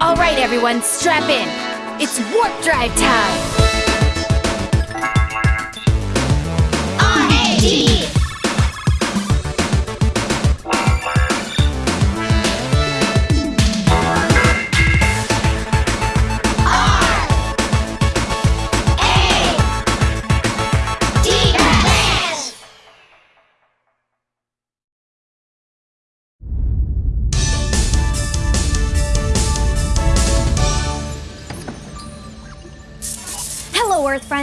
All right, everyone, strap in. It's warp drive time.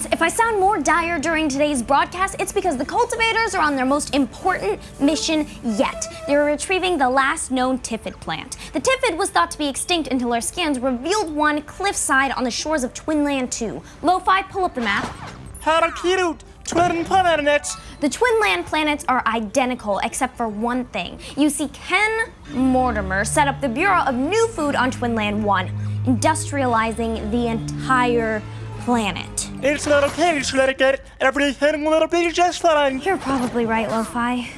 Friends. If I sound more dire during today's broadcast, it's because the cultivators are on their most important mission yet. They're retrieving the last known Tiffid plant. The Tiffid was thought to be extinct until our scans revealed one cliffside on the shores of Twinland 2. Lo-Fi, pull up the map. Harakirut, twin planets. The Twinland planets are identical except for one thing. You see, Ken Mortimer set up the Bureau of New Food on Twinland 1, industrializing the entire planet. It's not okay to let it get everything will be just fine. You're probably right, Lo-Fi.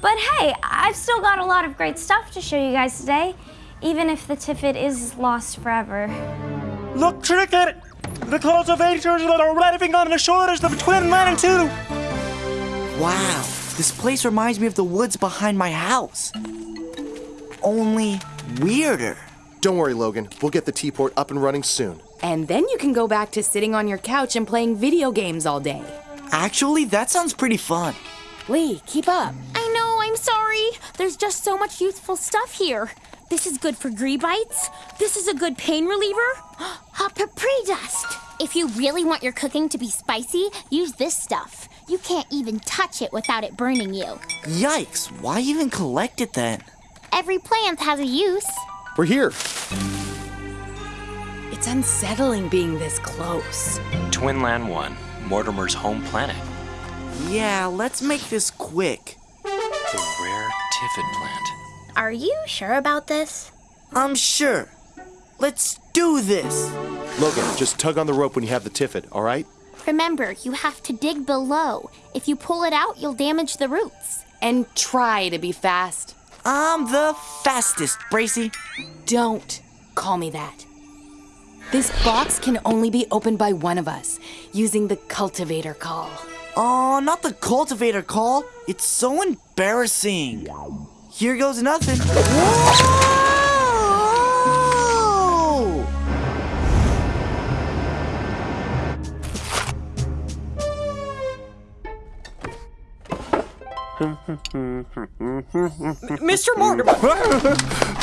But hey, I've still got a lot of great stuff to show you guys today, even if the Tiffid is lost forever. Look, Cricket! The cultivators that are arriving on the shores of Twinland 2. Wow, this place reminds me of the woods behind my house. Only weirder. Don't worry, Logan. We'll get the T-port up and running soon. And then you can go back to sitting on your couch and playing video games all day. Actually, that sounds pretty fun. Lee, keep up. I know, I'm sorry. There's just so much useful stuff here. This is good for gree bites. This is a good pain reliever. Hot papri dust. If you really want your cooking to be spicy, use this stuff. You can't even touch it without it burning you. Yikes, why even collect it then? Every plant has a use. We're here. It's unsettling being this close. Twinland 1, Mortimer's home planet. Yeah, let's make this quick. The rare Tiffid plant. Are you sure about this? I'm sure. Let's do this. Logan, just tug on the rope when you have the Tiffid, all right? Remember, you have to dig below. If you pull it out, you'll damage the roots. And try to be fast. I'm the fastest, Bracy. Don't call me that. This box can only be opened by one of us, using the cultivator call. Oh, not the cultivator call. It's so embarrassing. Here goes nothing. Whoa! Mr. Mortimer,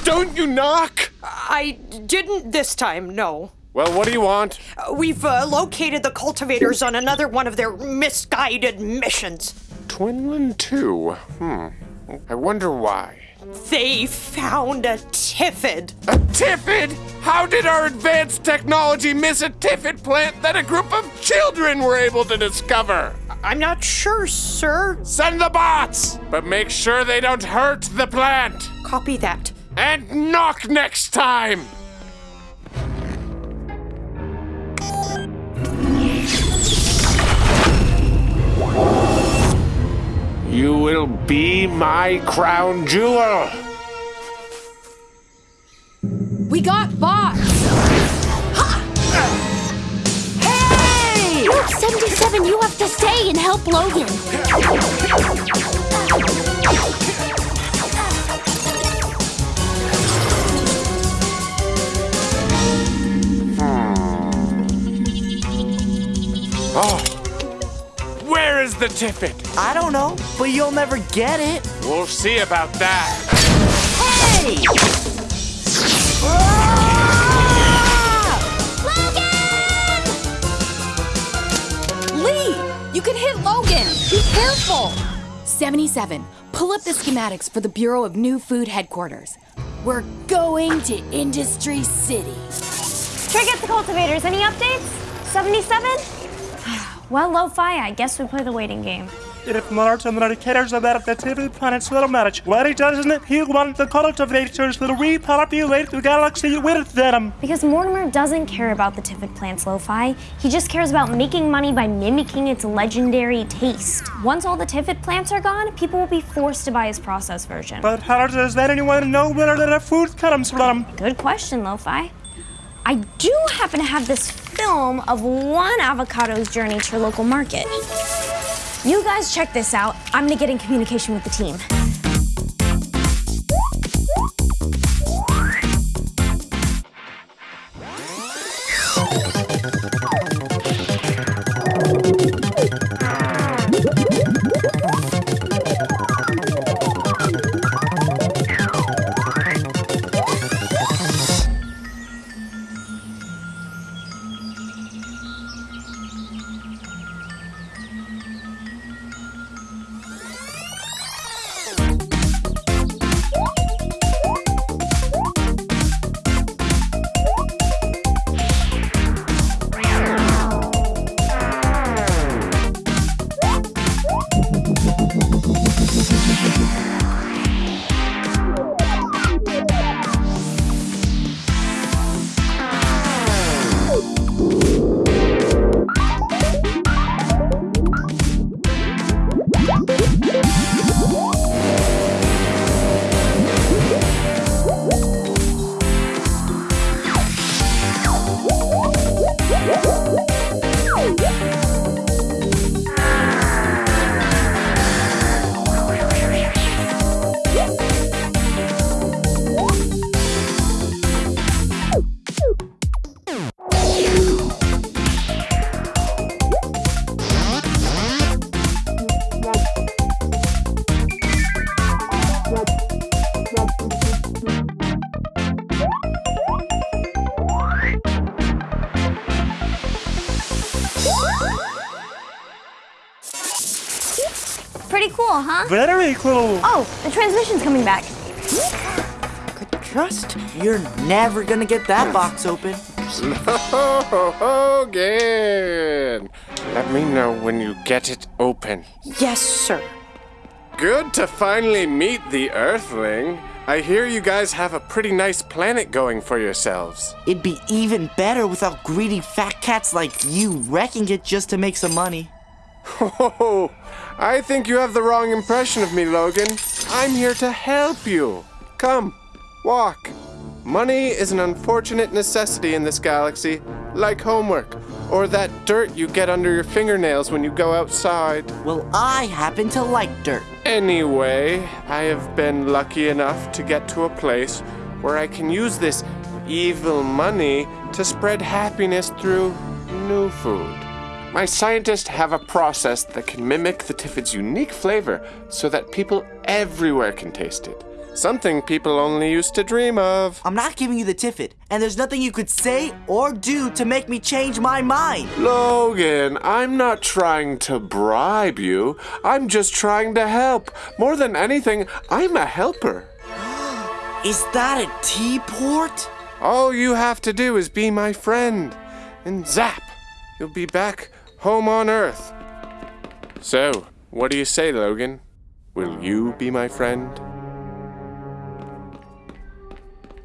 Don't you knock! I didn't this time, no. Well, what do you want? Uh, We've uh, located the cultivators on another one of their misguided missions. Twinland 2. Hmm. I wonder why. They found a Tiffid. A Tiffid? How did our advanced technology miss a Tiffid plant that a group of children were able to discover? I'm not sure, sir. Send the bots! But make sure they don't hurt the plant! Copy that. And knock next time! You will be my crown jewel! We got bots! 77, you have to stay and help Logan. Hmm. Oh! Where is the Tiffid? I don't know, but you'll never get it. We'll see about that. Hey! Lee, Be careful. 77, pull up the schematics for the Bureau of New Food headquarters. We're going to Industry City. Trick at the cultivators. Any updates? 77? well, Lo-Fi, I guess we play the waiting game. If Martin cares about the Tiffid planet's little what he doesn't, he wants the cultivators to repopulate the galaxy with them. Because Mortimer doesn't care about the Tiffid plant's lo-fi. He just cares about making money by mimicking its legendary taste. Once all the Tiffid plants are gone, people will be forced to buy his processed version. But how does that anyone know where the food comes from? Good question, Lo-Fi. I do happen to have this film of one avocado's journey to your local market. You guys check this out. I'm gonna get in communication with the team. Cool, huh? Very cool. Oh, the transmission's coming back. Trust? You're never gonna get that box open. Logan! Let me know when you get it open. Yes, sir. Good to finally meet the Earthling. I hear you guys have a pretty nice planet going for yourselves. It'd be even better without greedy fat cats like you wrecking it just to make some money. Oh, I think you have the wrong impression of me, Logan. I'm here to help you. Come, walk. Money is an unfortunate necessity in this galaxy, like homework, or that dirt you get under your fingernails when you go outside. Well, I happen to like dirt. Anyway, I have been lucky enough to get to a place where I can use this evil money to spread happiness through new food. My scientists have a process that can mimic the Tiffid's unique flavor so that people everywhere can taste it. Something people only used to dream of. I'm not giving you the Tiffid, and there's nothing you could say or do to make me change my mind. Logan, I'm not trying to bribe you. I'm just trying to help. More than anything, I'm a helper. Is that a T-port? All you have to do is be my friend. And zap, you'll be back home on Earth. So, what do you say, Logan? Will you be my friend?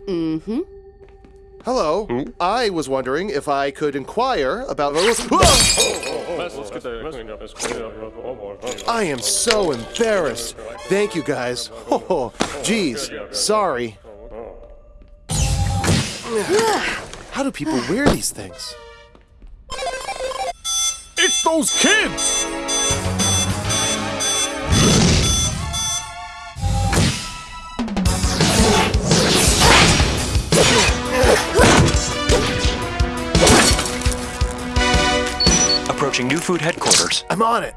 Mm-hmm. Hello. I was wondering if I could inquire about. I am so embarrassed. Thank you, guys. Oh, geez. Sorry. How do people wear these things? It's those kids! Approaching New Food Headquarters. I'm on it.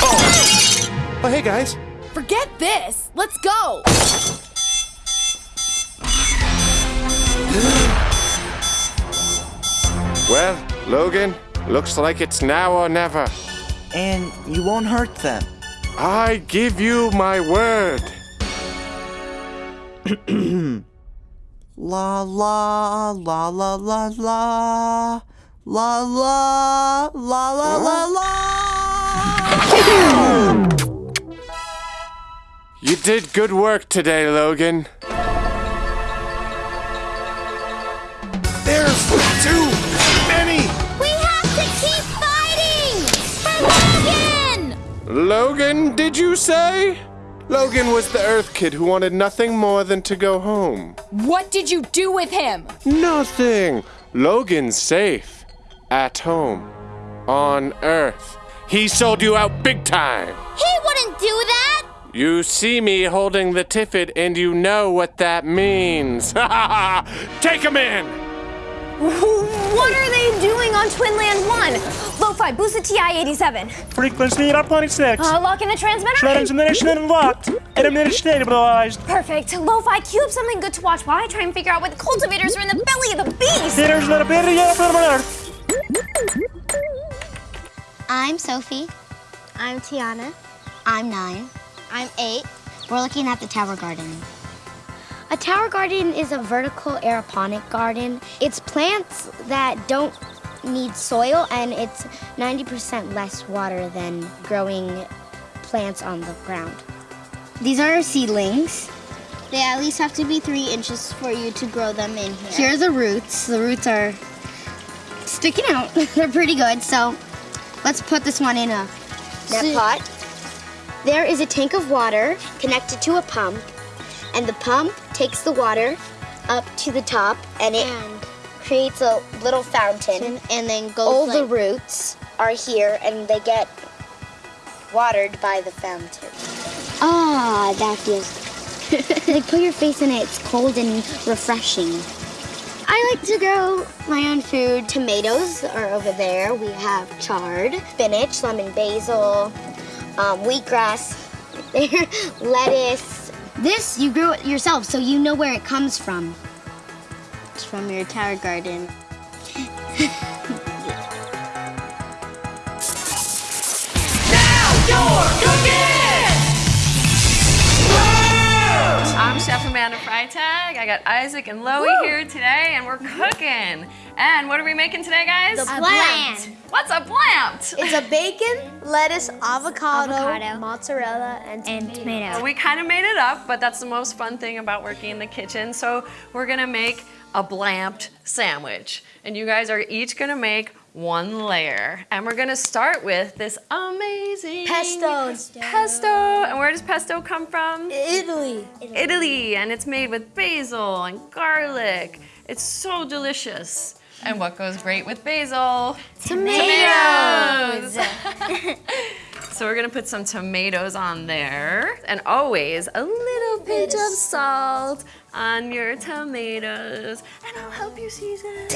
oh. oh, hey guys. Forget this. Let's go. Well, Logan, looks like it's now or never. And you won't hurt them. I give you my word. La la la la la la La la la la la la. You did good work today, Logan. Logan! Did you say? Logan was the Earth kid who wanted nothing more than to go home. What did you do with him? Nothing. Logan's safe. At home. On Earth. He sold you out big time. He wouldn't do that! You see me holding the tiffet and you know what that means. Take him in! What are they doing on Twinland 1? Lo-Fi, boost the TI-87. Frequency up 26. Uh, lock in the transmitter. Transmission unlocked. Intermittent stabilized. Perfect. Lo-Fi, cue up something good to watch while I try and figure out why the cultivators are in the belly of the beast. There's a little bit of yellow Earth. I'm Sophie. I'm Tiana. I'm nine. I'm eight. We're looking at the tower garden. A tower garden is a vertical aeroponic garden. It's plants that don't need soil and it's 90% less water than growing plants on the ground. These are seedlings. They at least have to be three inches for you to grow them in here. Here are the roots. The roots are sticking out. They're pretty good. So let's put this one in a net pot. There is a tank of water connected to a pump, and the pump takes the water up to the top, and it creates a little fountain, and then goes. All the roots are here, and they get watered by the fountain. Ah, that feels. like put your face in it. It's cold and refreshing. I like to grow my own food. Tomatoes are over there. We have chard, spinach, lemon basil, um, wheatgrass, lettuce. This you grow it yourself, so you know where it comes from. It's from your tower garden. I'm Chef Amanda Freitag. I got Isaac and Loie here today, and we're cooking. And what are we making today, guys? The A bland. bland. What's a bland? It's a bacon, lettuce, avocado, mozzarella, and tomato. We kind of made it up, but that's the most fun thing about working in the kitchen. So we're gonna make a blamped sandwich. And you guys are each gonna make one layer. And we're gonna start with this amazing Pesto. Pesto. And where does pesto come from? Italy. Italy. And it's made with basil and garlic. It's so delicious. And what goes great with basil? Tomatoes. Tomatoes. so we're gonna put some tomatoes on there. And always a little pinch of salt on your tomatoes. And I'll help you season.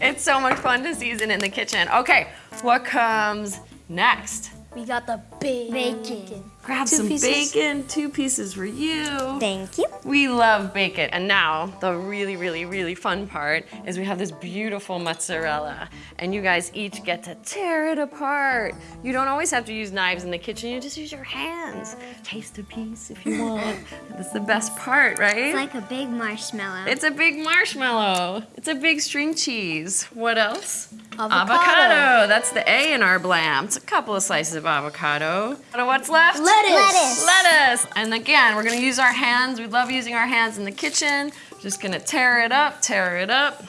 it's so much fun to season in the kitchen. Okay, what comes next? We got the bacon. Grab Two some pieces. bacon, two pieces for you. Thank you. We love bacon. And now, the really, really, really fun part is we have this beautiful mozzarella. And you guys each get to tear it apart. You don't always have to use knives in the kitchen, you just use your hands. Taste a piece if you want. That's the best part, right? It's like a big marshmallow. It's a big marshmallow. It's a big string cheese. What else? Avocado. That's the A in our blam. It's a couple of slices of avocado. And what's left? Lettuce. Lettuce. Lettuce. And again, we're gonna use our hands. We love using our hands in the kitchen. Just gonna tear it up, tear it up.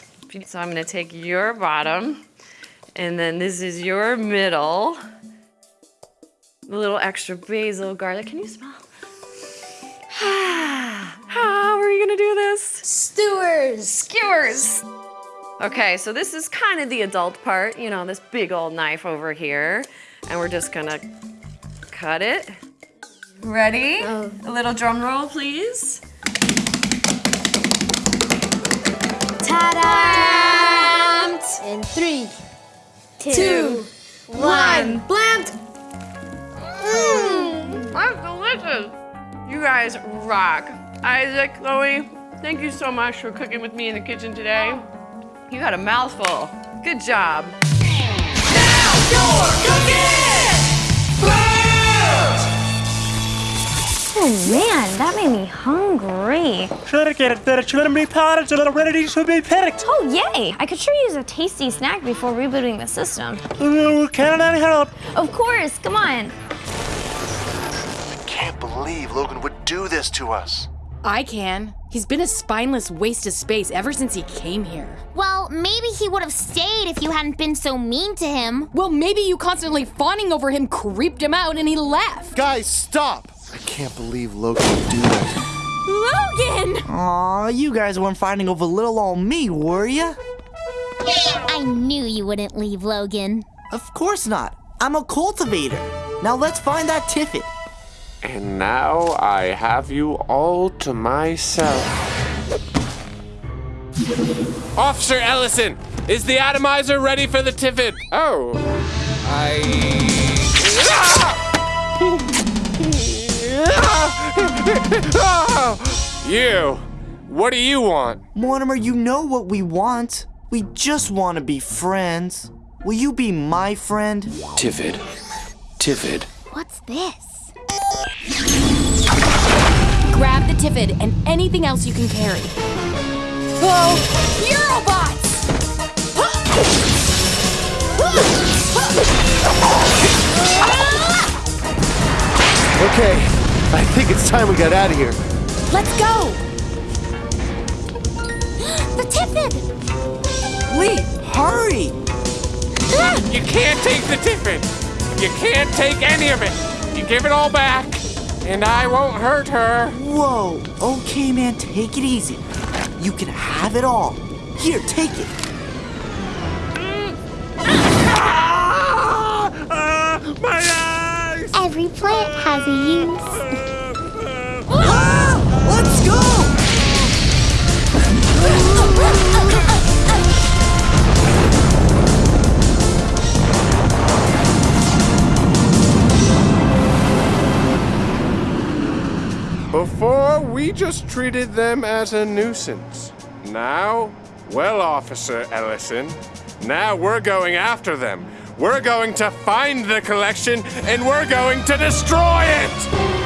So I'm gonna take your bottom, and then this is your middle. A little extra basil, garlic. Can you smell? How are you gonna do this? Skewers. Skewers. Okay, so this is kind of the adult part, you know, this big old knife over here. And we're just gonna cut it. Ready? Oh. A little drum roll, please. Ta-da! In three, two, one. Blamped! Mmm, that's delicious. You guys rock. Isaac, Chloe, thank you so much for cooking with me in the kitchen today. You had a mouthful. Good job. Oh man, that made me hungry. Try to get it there. Try to be potted so little ready to be picked. Oh, yay! I could sure use a tasty snack before rebooting the system. Can I help? Of course, come on. I can't believe Logan would do this to us. I can. He's been a spineless waste of space ever since he came here. Well, maybe he would have stayed if you hadn't been so mean to him. Well, maybe you constantly fawning over him creeped him out and he left. Guys, stop! I can't believe Logan would do that. Logan! Aw, you guys weren't fighting over little old me, were ya? I knew you wouldn't leave Logan. Of course not. I'm a cultivator. Now let's find that Tiffid. And now I have you all to myself. Officer Ellison, is the atomizer ready for the Tiffid? Oh, I. you. What do you want? Mortimer, you know what we want. We just want to be friends. Will you be my friend? Tivid. Tivid. What's this? Grab the Tiffid and anything else you can carry. Oh, Eurobots! Okay, I think it's time we got out of here. Let's go! The Tiffid! Lee, hurry! Ah! You can't take the Tiffid. You can't take any of it. You give it all back, and I won't hurt her. Whoa, okay, man, take it easy. You can have it all. Here, take it. Ah! Ah! My eyes! Every plant has a use. Before, we just treated them as a nuisance. Now, well, Officer Ellison, now we're going after them. We're going to find the collection and we're going to destroy it!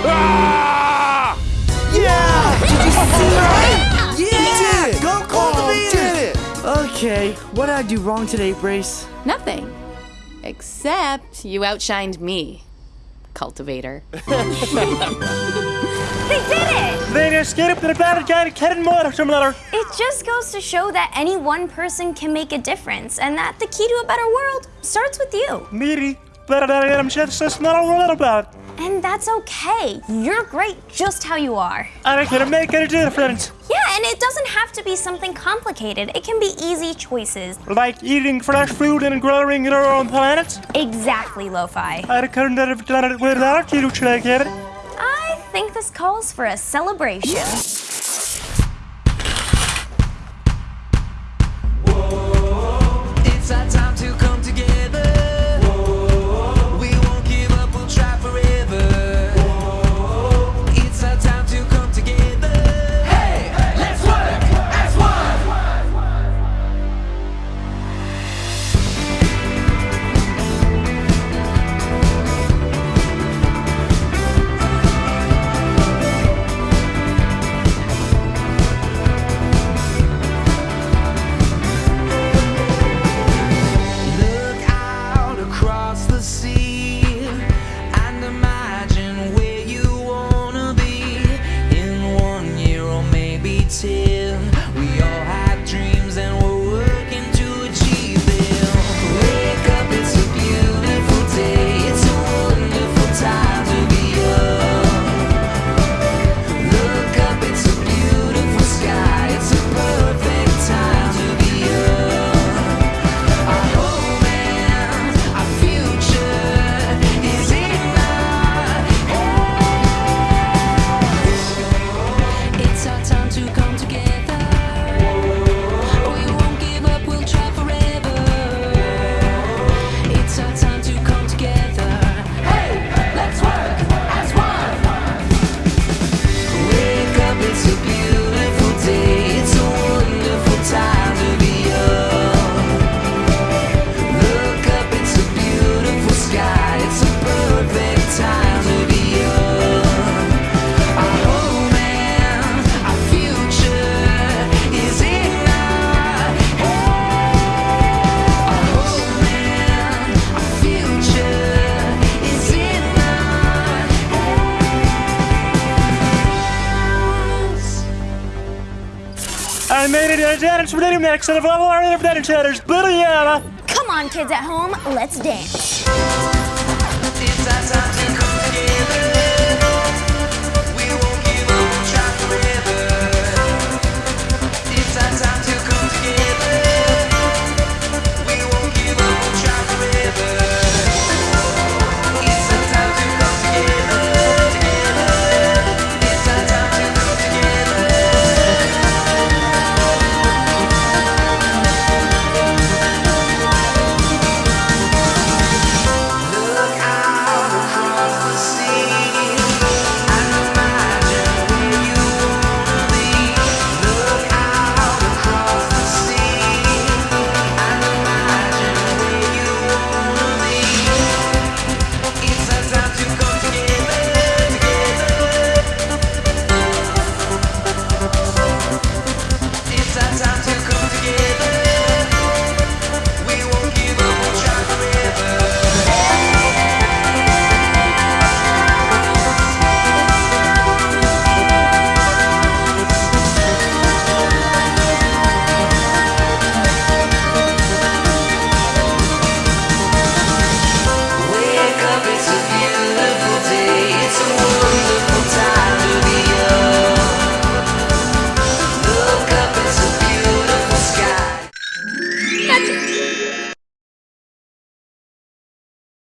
Ah! Yeah! Did you see that? Yeah! Go Oh, did cultivators! it! Okay, what did I do wrong today, Brace? Nothing. Except you outshined me, cultivator. They did it! They just get up to the battle, got a cat and more or some other. It just goes to show that any one person can make a difference and that the key to a better world starts with you. Meaty, but I'm just a small about. And that's okay. You're great just how you are. And I can make a difference. Yeah, and it doesn't have to be something complicated. It can be easy choices. Like eating fresh food and growing in our own planet. Exactly, Lo-Fi. Think this calls for a celebration. Remix of all our shatters. But yeah. Come on, kids at home, let's dance.